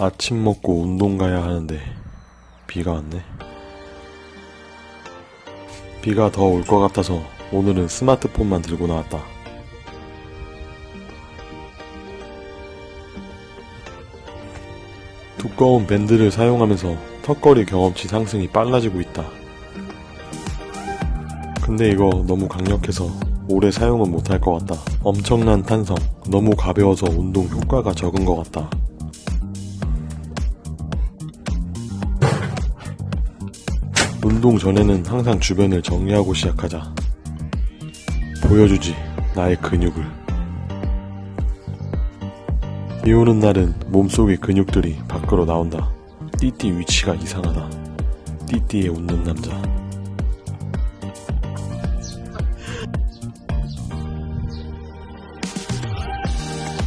아침 먹고 운동 가야 하는데 비가 왔네. 비가 더 올 것 같아서 오늘은 스마트폰만 들고 나왔다. 두꺼운 밴드를 사용하면서 턱걸이 경험치 상승이 빨라지고 있다. 근데 이거 너무 강력해서 오래 사용은 못할 것 같다. 엄청난 탄성, 너무 가벼워서 운동 효과가 적은 것 같다. 운동 전에는 항상 주변을 정리하고 시작하자. 보여주지, 나의 근육을. 비 오는 날은 몸속의 근육들이 밖으로 나온다. 띠띠 위치가 이상하다. 띠띠에 웃는 남자.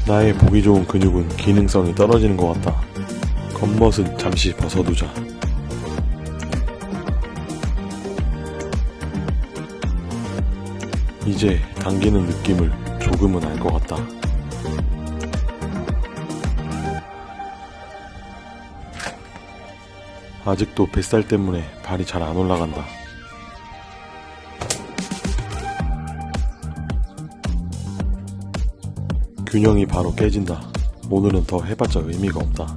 나의 보기 좋은 근육은 기능성이 떨어지는 것 같다. 겉멋은 잠시 벗어두자. 이제 당기는 느낌을 조금은 알 것 같다. 아직도 뱃살 때문에 발이 잘 안 올라간다. 균형이 바로 깨진다. 오늘은 더 해봤자 의미가 없다.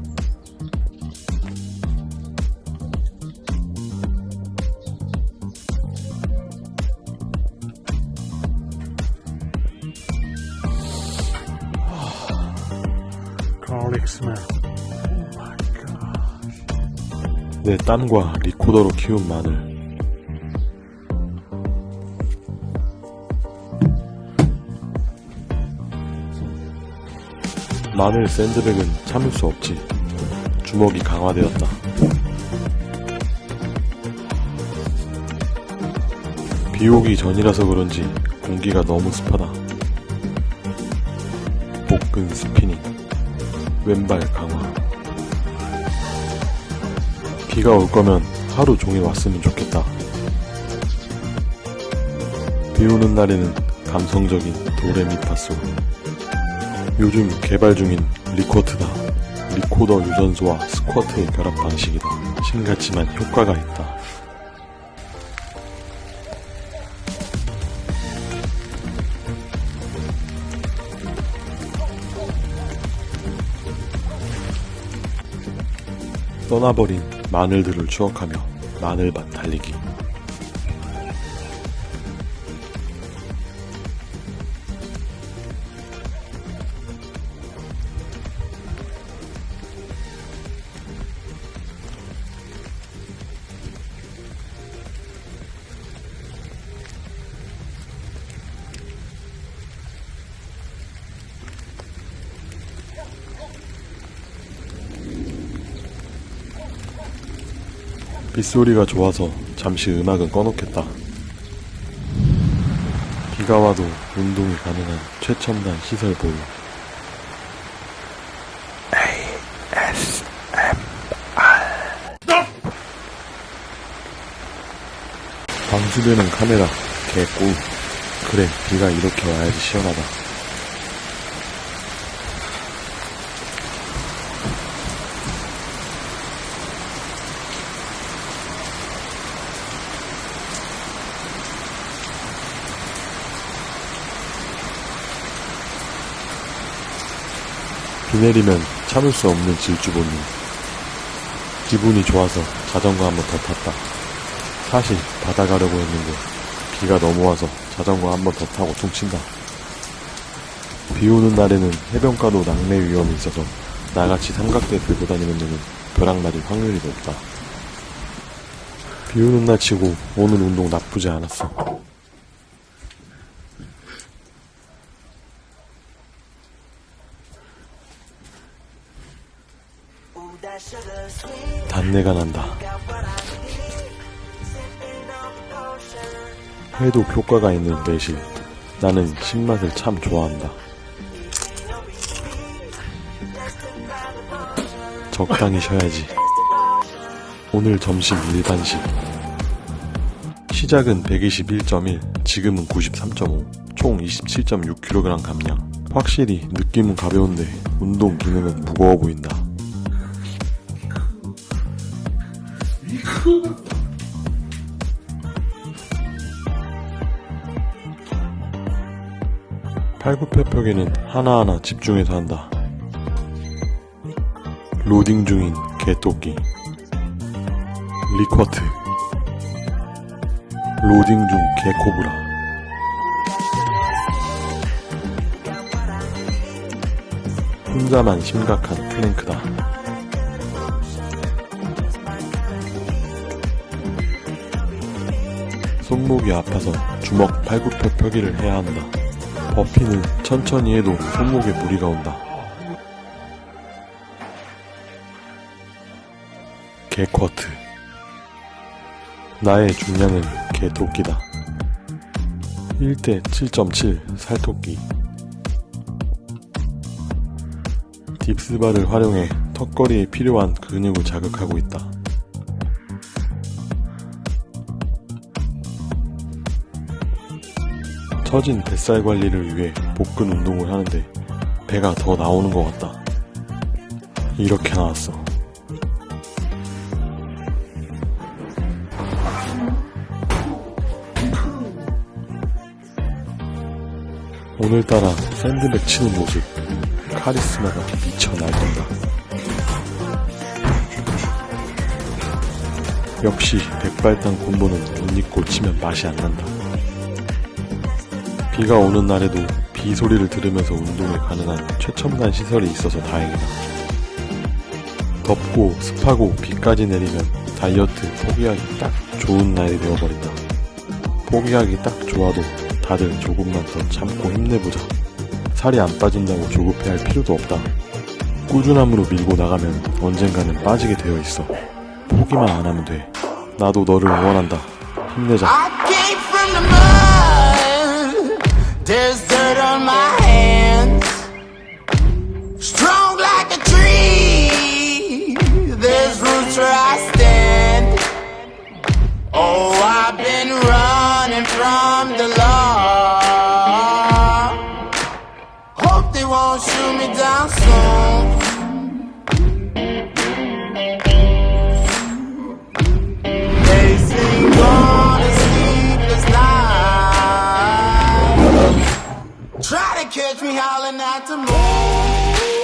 내 땀과 리코더로 키운 마늘. 마늘 샌드백은 참을 수 없지. 주먹이 강화되었다. 비 오기 전이라서 그런지 공기가 너무 습하다. 복근 스피닝, 왼발 강화. 비가 올 거면 하루 종일 왔으면 좋겠다. 비 오는 날에는 감성적인 도레미파솔. 요즘 개발 중인 리코트다. 리코더 유전소와 스쿼트의 결합 방식이다. 신같지만 효과가 있다. 떠나버린 마늘들을 추억하며 마늘밭 달리기. 빗소리가 좋아서 잠시 음악은 꺼놓겠다. 비가 와도 운동이 가능한 최첨단 시설 보유. 방수되는 카메라, 개꿀. 그래, 비가 이렇게 와야지 시원하다. 비 내리면 참을 수 없는 질주 본능. 기분이 좋아서 자전거 한 번 더 탔다. 사실 바다 가려고 했는데 비가 너무 와서 자전거 한 번 더 타고 퉁친다. 비 오는 날에는 해변가도 낙뢰 위험이 있어서 나같이 삼각대 들고 다니는 데는 벼락 맞을 확률이 높다. 비 오는 날 치고 오늘 운동 나쁘지 않았어. 단 내가 난다. 해독 효과가 있는 매실. 나는 신맛을 참 좋아한다. 적당히 쉬어야지. 오늘 점심 일반식. 시작은 121.1, 지금은 93.5, 총 27.6kg 감량. 확실히 느낌은 가벼운데 운동 기능은 무거워 보인다. 팔굽혀펴기는 하나하나 집중해서 한다. 로딩 중인 개토끼. 리쿼트. 로딩 중 개코브라. 혼자만 심각한 플랭크다. 손목이 아파서 주먹 팔굽혀펴기를 해야 한다. 버피는 천천히 해도 손목에 무리가 온다. 개쿼트. 나의 중량은 개토끼다. 1대 7.7 살토끼. 딥스바를 활용해 턱걸이에 필요한 근육을 자극하고 있다. 처진 뱃살 관리를 위해 복근 운동을 하는데 배가 더 나오는 것 같다. 이렇게 나왔어. 오늘따라 샌드백 치는 모습, 카리스마가 미쳐 날뛴다. 역시 백발당 콤보는 옷 입고 치면 맛이 안 난다. 비가 오는 날에도 비 소리를 들으면서 운동이 가능한 최첨단 시설이 있어서 다행이다. 덥고 습하고 비까지 내리면 다이어트 포기하기 딱 좋은 날이 되어버린다. 포기하기 딱 좋아도 다들 조금만 더 참고 힘내보자. 살이 안 빠진다고 조급해할 필요도 없다. 꾸준함으로 밀고 나가면 언젠가는 빠지게 되어 있어. 포기만 안 하면 돼. 나도 너를 응원한다. 힘내자. There's dirt on my hands. Strong like a tree. There's roots where I stand. Oh, I've been running from the law. Hope they won't shoot me down soon. catch me howling at the moon.